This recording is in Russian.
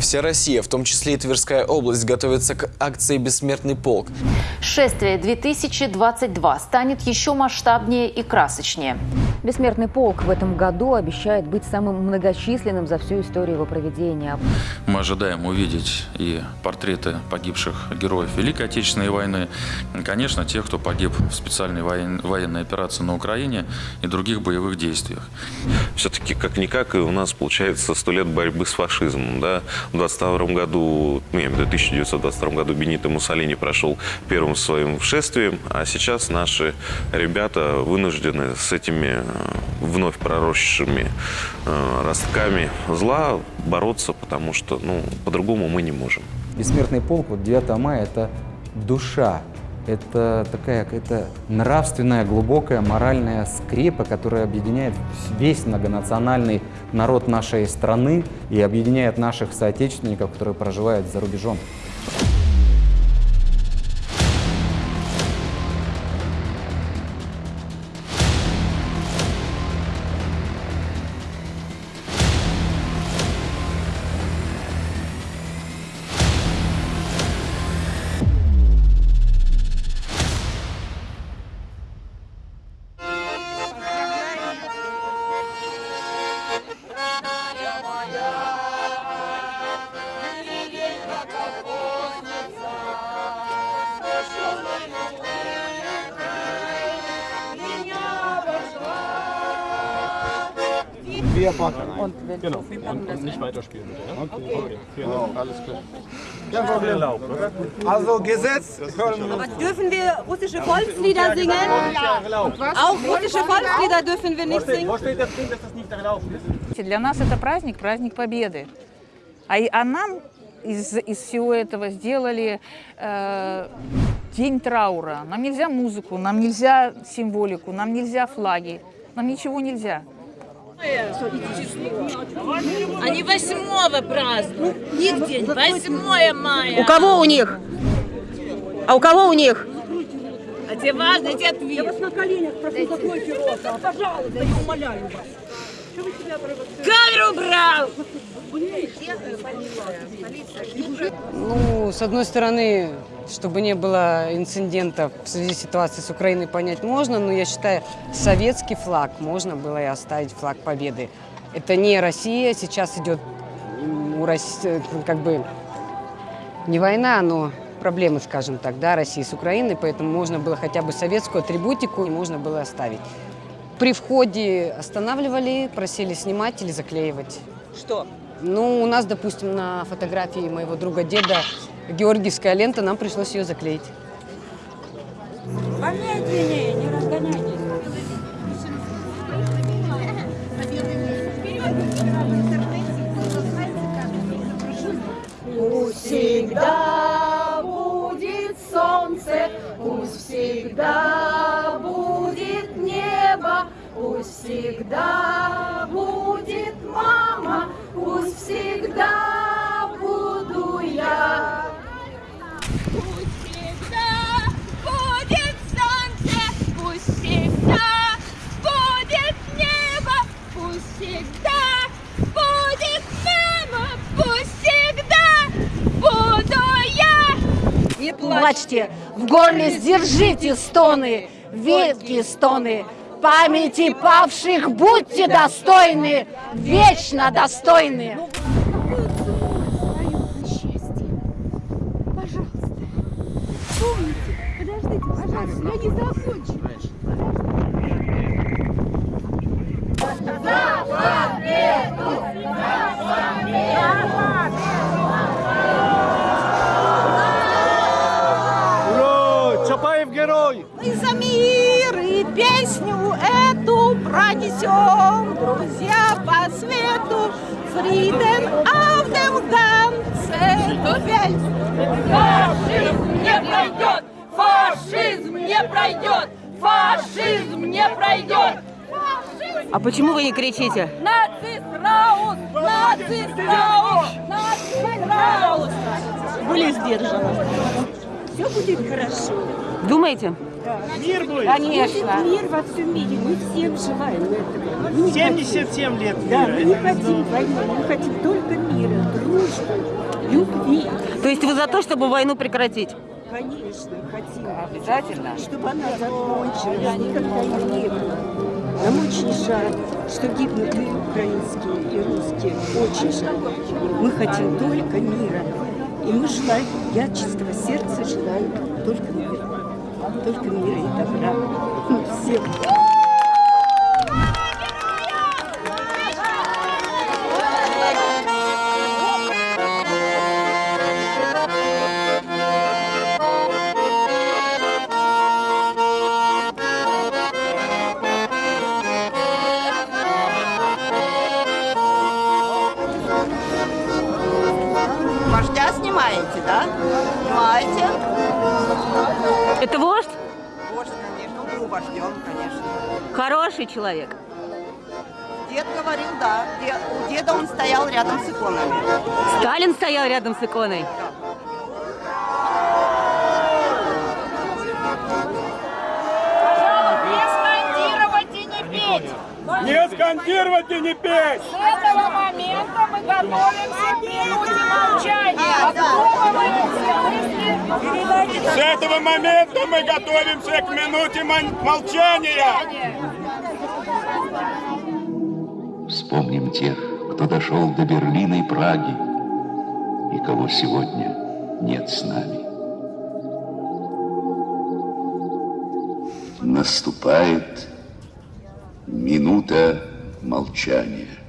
Вся Россия, в том числе и Тверская область, готовится к акции «Бессмертный полк». Шествие 2022 станет еще масштабнее и красочнее. Бессмертный полк в этом году обещает быть самым многочисленным за всю историю его проведения. Мы ожидаем увидеть и портреты погибших героев Великой Отечественной войны, и, конечно, тех, кто погиб в специальной воен- военной операции на Украине и других боевых действиях. Все-таки как-никак и у нас получается сто лет борьбы с фашизмом. Да? В 22 году, ну, я имею в виду, 1922 году Бенито Муссолини прошел первым своим шествием, а сейчас наши ребята вынуждены с этими э, вновь проросшими э, ростками зла бороться, потому что ну, по-другому мы не можем. Бессмертный полк, вот 9 мая, это душа, это такая какая-то нравственная, глубокая моральная скрепа, которая объединяет весь многонациональный народ нашей страны и объединяет наших соотечественников, которые проживают за рубежом. Genau. Und, und nicht weiterspielen bitte. Ja? Okay. okay. Vielen Dank. Alles klar. Kein Problem. Also Gesetz. Dürfen wir russische Volkslieder singen? Auch russische Volkslieder dürfen wir nicht singen. Wo steht das drin, dass das nicht erlaubt ist? Для нас это праздник, праздник Победы. А, а нам из, из всего этого сделали э, день траура. Нам нельзя музыку, нам нельзя символику, нам нельзя флаги, нам ничего нельзя. Они восьмого празднуют. Их день, 8 мая. У кого у них? А у кого у них? А тебе важно, тебе ответ. Я вас на коленях прошу, закройте рот. Пожалуйста, я умоляю вас. Камеру убрал! Ну, с одной стороны, чтобы не было инцидентов в связи с ситуацией с Украиной, понять можно, но я считаю, советский флаг можно было и оставить флаг победы. Это не Россия, сейчас идет у России, как бы не война, но проблемы, скажем так, да, России с Украиной, поэтому можно было хотя бы советскую атрибутику можно было оставить. При входе останавливали, просили снимать или заклеивать. Что? Ну, у нас, допустим, на фотографии моего друга деда георгиевская лента, нам пришлось ее заклеить. Помедленнее, не разгоняйтесь. Пусть всегда будет солнце, пусть всегда будет небо, пусть всегда плачьте, в горле сдержите стоны, ветки стоны. Памяти павших будьте достойны, вечно достойны. Подождите, пожалуйста, я не закончу. Герой! Мы за мир и песню эту пронесем, друзья по свету. Фриден auf dem ganzen Welt. Фашизм не пройдет! Фашизм не пройдет! Фашизм не пройдет! А почему вы не кричите? Нацист Раус! Нацист Раус! Нацист Раус! Были сдержаны. Все будет хорошо. Думаете? Мир будет! Конечно. Мир во всем мире. Мы всем желаем этого. Мы не хотим- 77 лет Да, мира. мы не хотим войны, мы хотим только мира, дружбы. дружбы, любви. То есть вы за то, чтобы войну прекратить? Конечно, хотим. Обязательно. Чтобы она закончилась, никогда ее не было. Нам очень жаль, что гибнут и украинские, и русские. Очень жаль. Мы хотим только мира. И мы желаем, я чистого сердца желаю только мира. Только мира и добра. Ну, всем. Вождя снимаете, да? Снимаете. Это вождь? Вождь, конечно, он был вождем, конечно. Хороший человек. Дед говорил, да. Дед- у деда он стоял рядом с иконами. Сталин стоял рядом с иконой. Не Не скандировать и не петь! С этого момента мы готовимся к минуте молчания. С этого момента мы готовимся к минуте молчания! Вспомним тех, кто дошел до Берлина и Праги, и кого сегодня нет с нами. Наступает минута молчания.